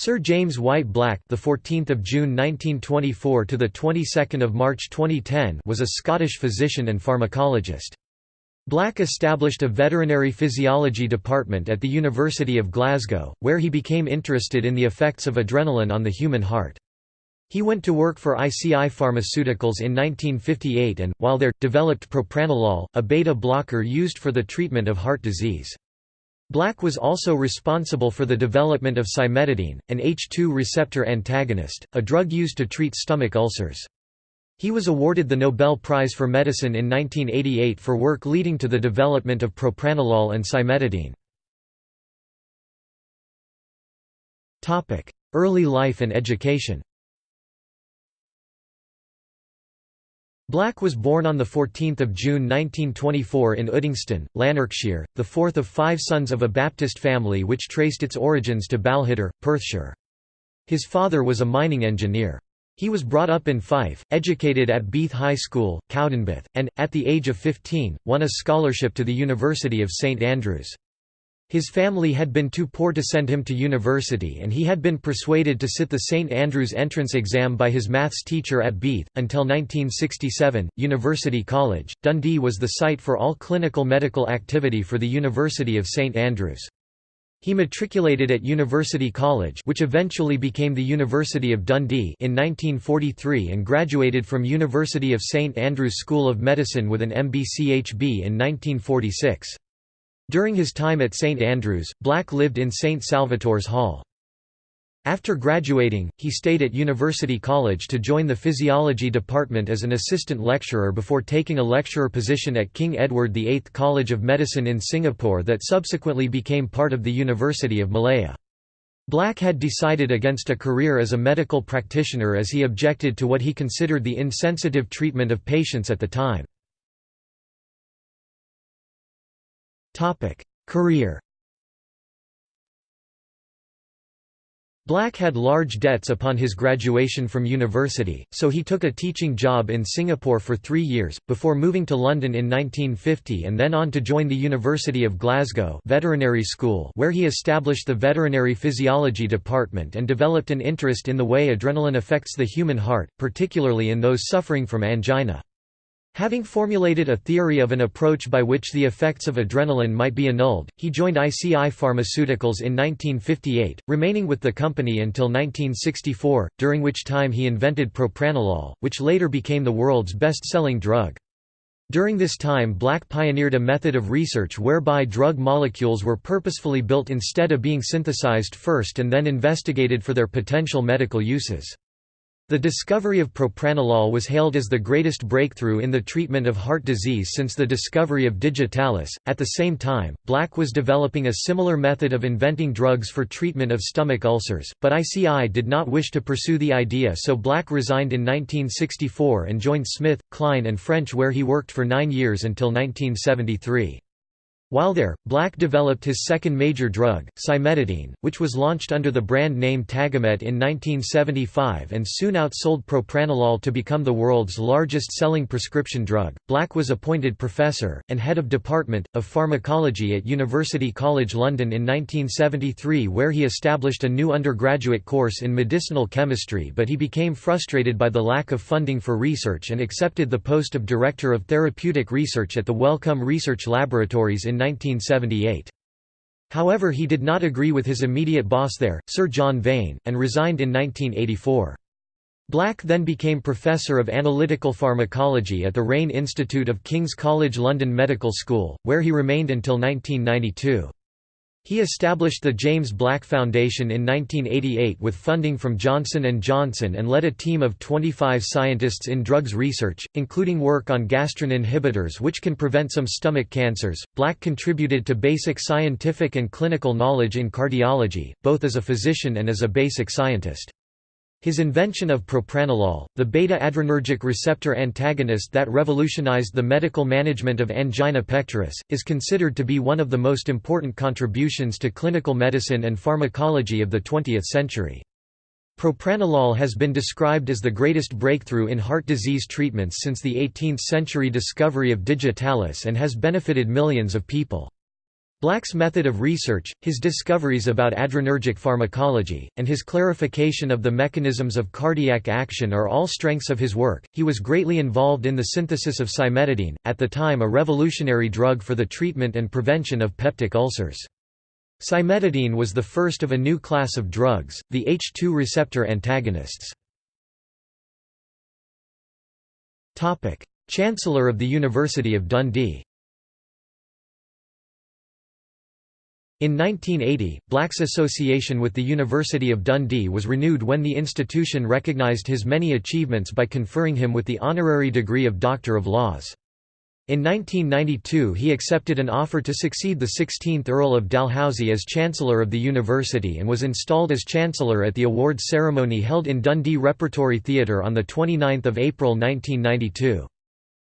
Sir James White Black, the 14th of June 1924 to the 22nd of March 2010, was a Scottish physician and pharmacologist. Black established a veterinary physiology department at the University of Glasgow, where he became interested in the effects of adrenaline on the human heart. He went to work for ICI Pharmaceuticals in 1958 and, while there, developed propranolol, a beta blocker used for the treatment of heart disease. Black was also responsible for the development of cimetidine, an H2 receptor antagonist, a drug used to treat stomach ulcers. He was awarded the Nobel Prize for Medicine in 1988 for work leading to the development of propranolol and cimetidine. Early life and education Black was born on 14 June 1924 in Uddingston, Lanarkshire, the fourth of five sons of a Baptist family which traced its origins to Balquhidder, Perthshire. His father was a mining engineer. He was brought up in Fife, educated at Beath High School, Cowdenbeath, and, at the age of 15, won a scholarship to the University of St Andrews. His family had been too poor to send him to university and he had been persuaded to sit the St Andrews entrance exam by his maths teacher at Beath. Until 1967, University College, Dundee was the site for all clinical medical activity for the University of St Andrews. He matriculated at University College which eventually became the University of Dundee in 1943 and graduated from University of St Andrews School of Medicine with an MBCHB in 1946. During his time at St Andrews, Black lived in St Salvator's Hall. After graduating, he stayed at University College to join the physiology department as an assistant lecturer before taking a lecturer position at King Edward VIII College of Medicine in Singapore that subsequently became part of the University of Malaya. Black had decided against a career as a medical practitioner as he objected to what he considered the insensitive treatment of patients at the time. Career Black had large debts upon his graduation from university, so he took a teaching job in Singapore for three years, before moving to London in 1950 and then on to join the University of Glasgow veterinary school where he established the veterinary physiology department and developed an interest in the way adrenaline affects the human heart, particularly in those suffering from angina. Having formulated a theory of an approach by which the effects of adrenaline might be annulled, he joined ICI Pharmaceuticals in 1958, remaining with the company until 1964, during which time he invented propranolol, which later became the world's best-selling drug. During this time Black pioneered a method of research whereby drug molecules were purposefully built instead of being synthesized first and then investigated for their potential medical uses. The discovery of propranolol was hailed as the greatest breakthrough in the treatment of heart disease since the discovery of digitalis. At the same time, Black was developing a similar method of inventing drugs for treatment of stomach ulcers, but ICI did not wish to pursue the idea so Black resigned in 1964 and joined Smith, Kline, and French where he worked for nine years until 1973. While there, Black developed his second major drug, cimetidine, which was launched under the brand name Tagamet in 1975 and soon outsold propranolol to become the world's largest selling prescription drug. Black was appointed professor, and head of Department, of Pharmacology at University College London in 1973 where he established a new undergraduate course in medicinal chemistry but he became frustrated by the lack of funding for research and accepted the post of Director of Therapeutic Research at the Wellcome Research Laboratories in 1978. However he did not agree with his immediate boss there, Sir John Vane, and resigned in 1984. Black then became Professor of Analytical Pharmacology at the Rayne Institute of King's College London Medical School, where he remained until 1992. He established the James Black Foundation in 1988 with funding from Johnson & Johnson and led a team of 25 scientists in drugs research, including work on gastrin inhibitors which can prevent some stomach cancers. Black contributed to basic scientific and clinical knowledge in cardiology, both as a physician and as a basic scientist. His invention of propranolol, the beta-adrenergic receptor antagonist that revolutionized the medical management of angina pectoris, is considered to be one of the most important contributions to clinical medicine and pharmacology of the 20th century. Propranolol has been described as the greatest breakthrough in heart disease treatments since the 18th century discovery of digitalis and has benefited millions of people. Black's method of research, his discoveries about adrenergic pharmacology, and his clarification of the mechanisms of cardiac action are all strengths of his work. He was greatly involved in the synthesis of cimetidine, at the time a revolutionary drug for the treatment and prevention of peptic ulcers. Cimetidine was the first of a new class of drugs, the H2 receptor antagonists. Chancellor of the University of Dundee In 1980, Black's association with the University of Dundee was renewed when the institution recognised his many achievements by conferring him with the honorary degree of Doctor of Laws. In 1992 he accepted an offer to succeed the 16th Earl of Dalhousie as Chancellor of the University and was installed as Chancellor at the awards ceremony held in Dundee Repertory Theatre on 29 April 1992.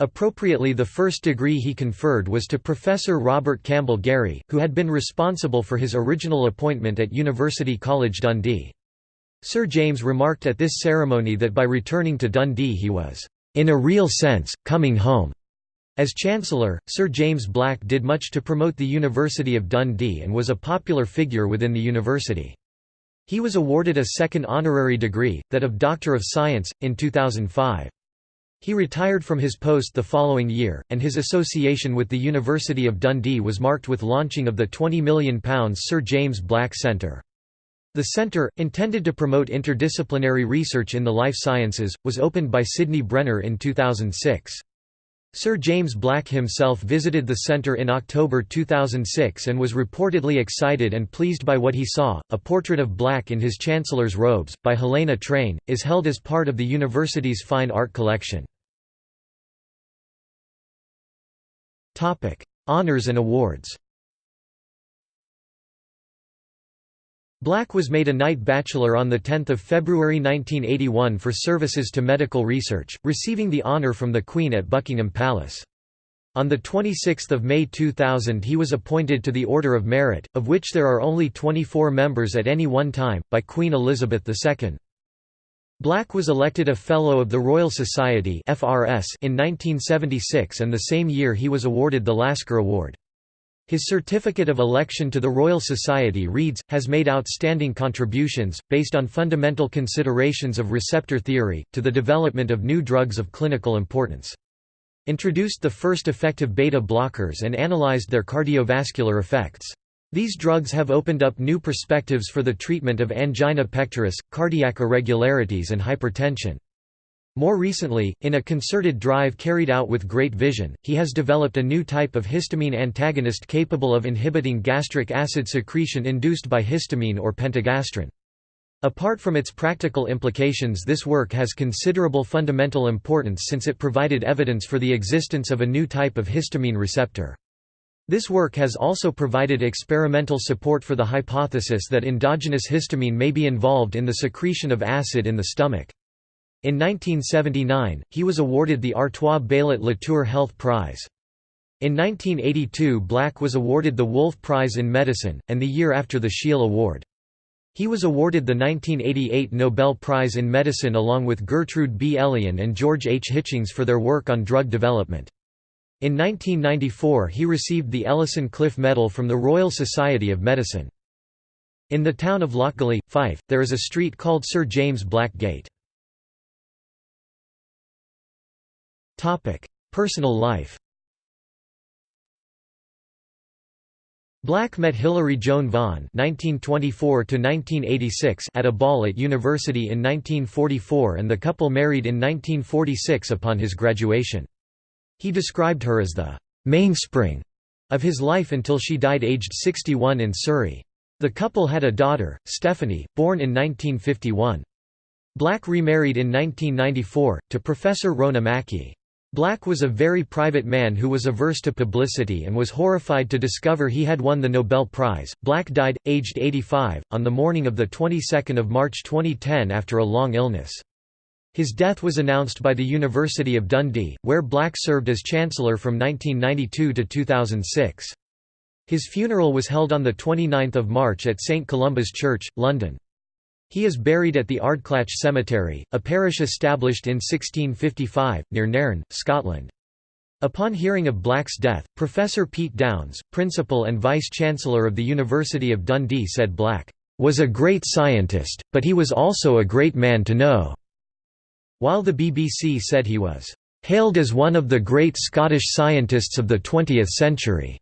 Appropriately the first degree he conferred was to Professor Robert Campbell Garry, who had been responsible for his original appointment at University College Dundee. Sir James remarked at this ceremony that by returning to Dundee he was, "...in a real sense, coming home." As Chancellor, Sir James Black did much to promote the University of Dundee and was a popular figure within the university. He was awarded a second honorary degree, that of Doctor of Science, in 2005. He retired from his post the following year, and his association with the University of Dundee was marked with launching of the £20 million Sir James Black Centre. The centre, intended to promote interdisciplinary research in the life sciences, was opened by Sidney Brenner in 2006. Sir James Black himself visited the centre in October 2006 and was reportedly excited and pleased by what he saw. A portrait of Black in his Chancellor's robes, by Helena Train, is held as part of the university's fine art collection. Honours and awards Black was made a Knight Bachelor on 10 February 1981 for services to medical research, receiving the honour from the Queen at Buckingham Palace. On 26 May 2000 he was appointed to the Order of Merit, of which there are only 24 members at any one time, by Queen Elizabeth II. Black was elected a Fellow of the Royal Society in 1976 and the same year he was awarded the Lasker Award. His certificate of election to the Royal Society reads, has made outstanding contributions, based on fundamental considerations of receptor theory, to the development of new drugs of clinical importance. Introduced the first effective beta blockers and analyzed their cardiovascular effects. These drugs have opened up new perspectives for the treatment of angina pectoris, cardiac irregularities and hypertension. More recently, in a concerted drive carried out with great vision, he has developed a new type of histamine antagonist capable of inhibiting gastric acid secretion induced by histamine or pentagastrin. Apart from its practical implications this work has considerable fundamental importance since it provided evidence for the existence of a new type of histamine receptor. This work has also provided experimental support for the hypothesis that endogenous histamine may be involved in the secretion of acid in the stomach. In 1979, he was awarded the Artois Baillet Latour Health Prize. In 1982 Black was awarded the Wolf Prize in Medicine, and the year after the Scheele Award. He was awarded the 1988 Nobel Prize in Medicine along with Gertrude B. Elion and George H. Hitchings for their work on drug development. In 1994 he received the Ellison Cliffe Medal from the Royal Society of Medicine. In the town of Lochgelly, Fife, there is a street called Sir James Black Gate. Personal life Black met Hilary Joan Vaughan (1924–1986) at a ball at university in 1944, and the couple married in 1946 upon his graduation. He described her as the mainspring of his life until she died aged 61 in Surrey. The couple had a daughter, Stephanie, born in 1951. Black remarried in 1994, to Professor Rona Mackie. Black was a very private man who was averse to publicity and was horrified to discover he had won the Nobel Prize. Black died, aged 85, on the morning of the 22nd of March 2010 after a long illness. His death was announced by the University of Dundee, where Black served as Chancellor from 1992 to 2006. His funeral was held on 29 March at St Columba's Church, London. He is buried at the Ardclach Cemetery, a parish established in 1655, near Nairn, Scotland. Upon hearing of Black's death, Professor Pete Downes, principal and vice-chancellor of the University of Dundee said Black, "...was a great scientist, but he was also a great man to know." While the BBC said he was, "...hailed as one of the great Scottish scientists of the 20th century."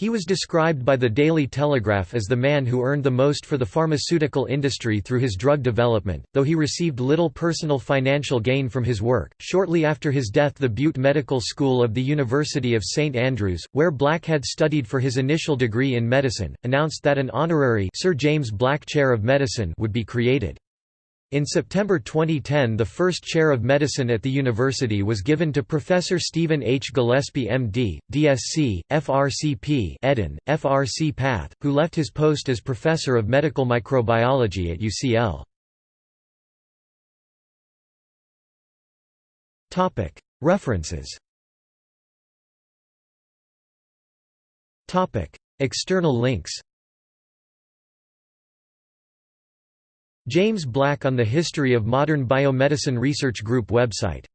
He was described by the Daily Telegraph as the man who earned the most for the pharmaceutical industry through his drug development, though he received little personal financial gain from his work. Shortly after his death, the Bute Medical School of the University of St Andrews, where Black had studied for his initial degree in medicine, announced that an honorary Sir James Black Chair of Medicine would be created. In September 2010 the first chair of medicine at the university was given to Professor Stephen H. Gillespie MD, DSc, FRCP Eden, FRC Path, who left his post as Professor of Medical Microbiology at UCL. References External links James Black on the History of Modern Biomedicine Research Group website